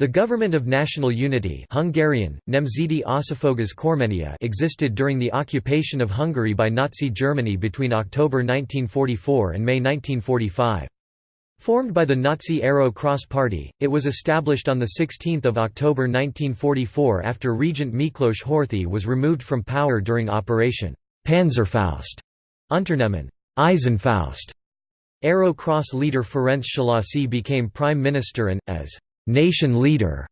The Government of National Unity Hungarian, Nemzeti Kormánya existed during the occupation of Hungary by Nazi Germany between October 1944 and May 1945. Formed by the Nazi Arrow Cross Party, it was established on 16 October 1944 after Regent Miklos Horthy was removed from power during Operation Panzerfaust Unternehmen Eisenfaust. Arrow Cross leader Ferenc Szalasi became prime minister and, as nation leader,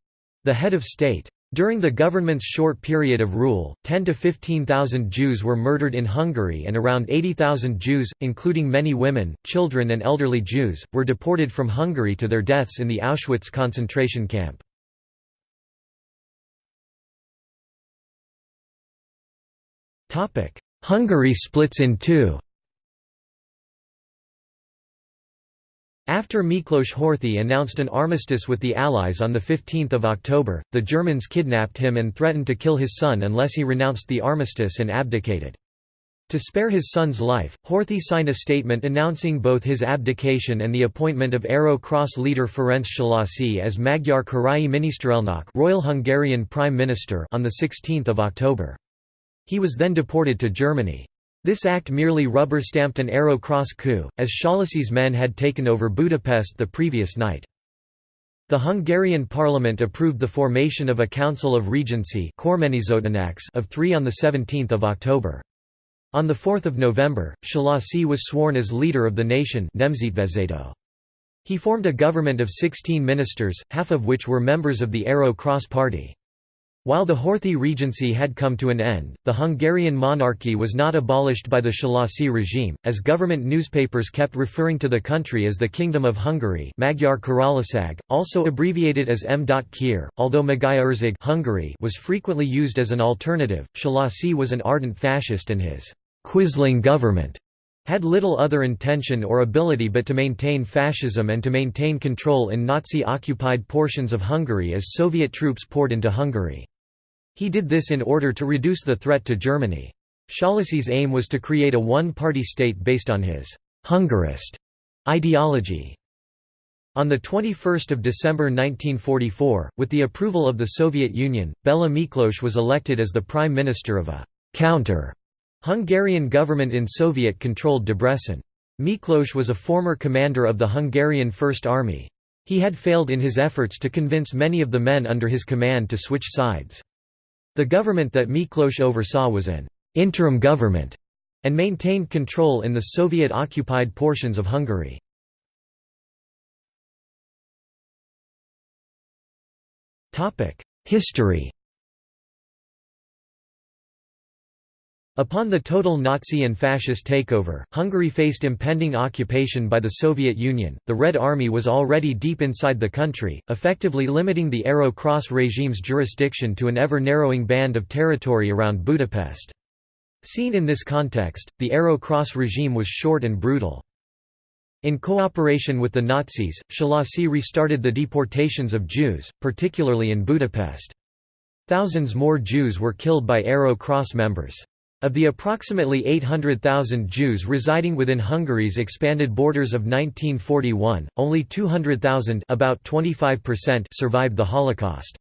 the head of state. During the government's short period of rule, 10 to 15,000 Jews were murdered in Hungary and around 80,000 Jews, including many women, children and elderly Jews, were deported from Hungary to their deaths in the Auschwitz concentration camp. Hungary splits in two After Miklos Horthy announced an armistice with the Allies on 15 October, the Germans kidnapped him and threatened to kill his son unless he renounced the armistice and abdicated. To spare his son's life, Horthy signed a statement announcing both his abdication and the appointment of Arrow Cross leader Ferenc Szalasi as Magyar Királyi Miniszterelnök Royal Hungarian Prime Minister on 16 October. He was then deported to Germany. This act merely rubber-stamped an Arrow Cross coup, as Szalasi's men had taken over Budapest the previous night. The Hungarian parliament approved the formation of a Council of Regency of three on 17 October. On 4 November, Szalasi was sworn as leader of the nation He formed a government of 16 ministers, half of which were members of the Arrow Cross Party. While the Horthy regency had come to an end, the Hungarian monarchy was not abolished by the Szalasi regime, as government newspapers kept referring to the country as the Kingdom of Hungary Magyar Királyság, also abbreviated as M. Kir, although Magyarország Hungary was frequently used as an alternative. Szalasi was an ardent fascist and his «quisling government» had little other intention or ability but to maintain fascism and to maintain control in Nazi-occupied portions of Hungary as Soviet troops poured into Hungary. He did this in order to reduce the threat to Germany. Szalasi's aim was to create a one-party state based on his «Hungarist» ideology. On 21 December 1944, with the approval of the Soviet Union, Bela Miklos was elected as the prime minister of a «counter» Hungarian government in Soviet-controlled Debrecen. Miklos was a former commander of the Hungarian First Army. He had failed in his efforts to convince many of the men under his command to switch sides. The government that Miklos oversaw was an interim government and maintained control in the Soviet-occupied portions of Hungary. History Upon the total Nazi and fascist takeover, Hungary faced impending occupation by the Soviet Union. The Red Army was already deep inside the country, effectively limiting the Arrow Cross regime's jurisdiction to an ever narrowing band of territory around Budapest. Seen in this context, the Arrow Cross regime was short and brutal. In cooperation with the Nazis, Szalasi restarted the deportations of Jews, particularly in Budapest. Thousands more Jews were killed by Arrow Cross members. Of the approximately 800,000 Jews residing within Hungary's expanded borders of 1941, only 200,000 about 25% survived the Holocaust.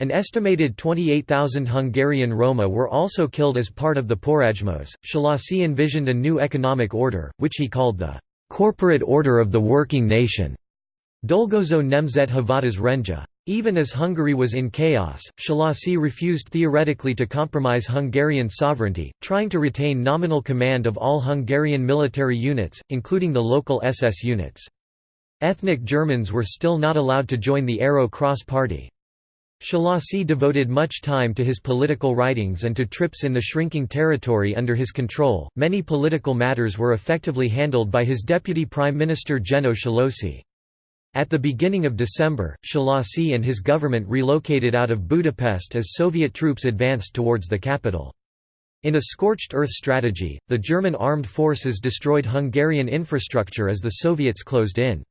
An estimated 28,000 Hungarian Roma were also killed as part of the Porajmos. Szalasi envisioned a new economic order, which he called the corporate order of the working nation. Dolgozó Nemzet Hivatas Rendje. Even as Hungary was in chaos, Szalasi refused theoretically to compromise Hungarian sovereignty, trying to retain nominal command of all Hungarian military units, including the local SS units. Ethnic Germans were still not allowed to join the Arrow Cross Party. Szalasi devoted much time to his political writings and to trips in the shrinking territory under his control. Many political matters were effectively handled by his deputy prime minister Jenő Szöllősi. At the beginning of December, Szalasi and his government relocated out of Budapest as Soviet troops advanced towards the capital. In a scorched earth strategy, the German armed forces destroyed Hungarian infrastructure as the Soviets closed in.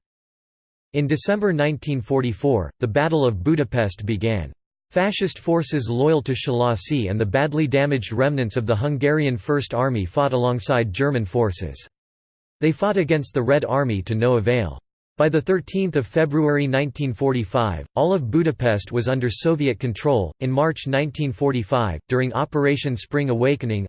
In December 1944, the Battle of Budapest began. Fascist forces loyal to Szalasi and the badly damaged remnants of the Hungarian First Army fought alongside German forces. They fought against the Red Army to no avail. By 13 February 1945, all of Budapest was under Soviet control. In March 1945, during Operation Spring Awakening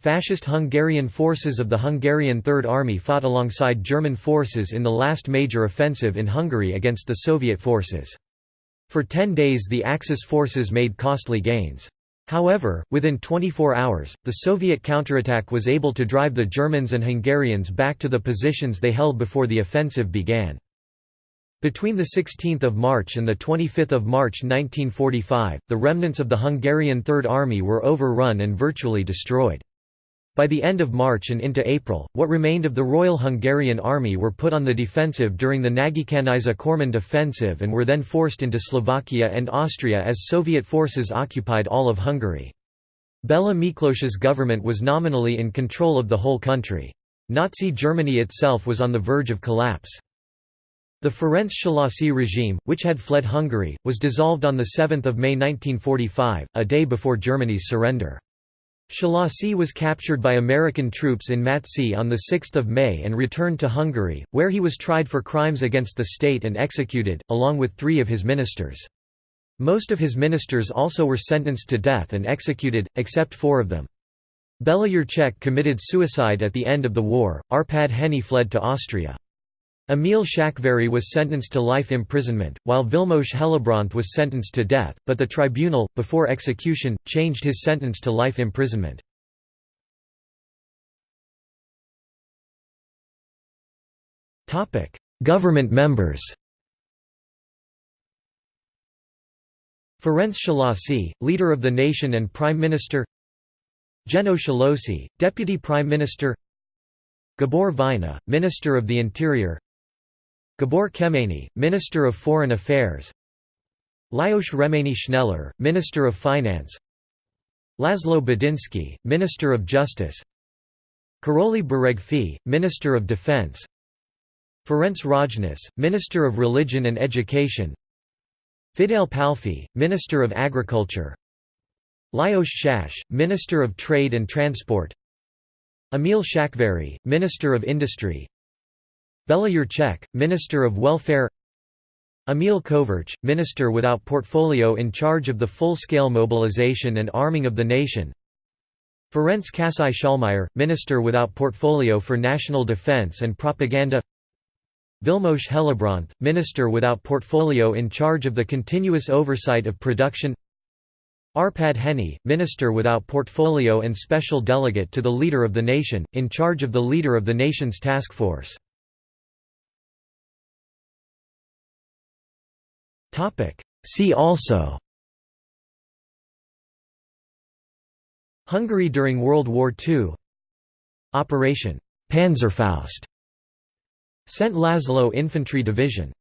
fascist Hungarian forces of the Hungarian Third Army fought alongside German forces in the last major offensive in Hungary against the Soviet forces. For ten days the Axis forces made costly gains. However, within 24 hours, the Soviet counterattack was able to drive the Germans and Hungarians back to the positions they held before the offensive began. Between 16 March and 25 March 1945, the remnants of the Hungarian Third Army were overrun and virtually destroyed. By the end of March and into April, what remained of the Royal Hungarian Army were put on the defensive during the Nagykanizsa Körmend offensive and were then forced into Slovakia and Austria as Soviet forces occupied all of Hungary. Bela Miklós's government was nominally in control of the whole country. Nazi Germany itself was on the verge of collapse. The Ferenc Szalasi regime, which had fled Hungary, was dissolved on 7 May 1945, a day before Germany's surrender. Szalasi was captured by American troops in Mattsee on 6 May and returned to Hungary, where he was tried for crimes against the state and executed, along with three of his ministers. Most of his ministers also were sentenced to death and executed, except four of them. Bela Jurcsek committed suicide at the end of the war, Arpad Henney fled to Austria. Emil Szakváry was sentenced to life imprisonment, while Vilmos Hellebrandt was sentenced to death, but the tribunal, before execution, changed his sentence to life imprisonment. Government members. Ferenc Szalasi, leader of the nation and prime minister. Jenő Szöllősi, deputy prime minister. Gabor Vajna, minister of the interior Gabor Kemeny, Minister of Foreign Affairs. Lajos Remény Schneller, Minister of Finance. Laszlo Budinszky, Minister of Justice. Karoly Beregfy, Minister of Defense. Ferenc Rajniss, Minister of Religion and Education. Fidel Pálffy, Minister of Agriculture. Lajos Szász, Minister of Trade and Transport. Emil Szakváry, Minister of Industry Bela Jurcsek, Minister of Welfare Emil Kovarcz, Minister without portfolio in charge of the full-scale mobilization and arming of the nation Ferenc Kassai Schallmayer, Minister without portfolio for national defense and propaganda Vilmos Hellebrandt, Minister without portfolio in charge of the continuous oversight of production Arpad Henney, Minister without portfolio and special delegate to the Leader of the Nation, in charge of the Leader of the Nation's task force See also. Hungary during World War II Operation Panzerfaust. Szent László Infantry Division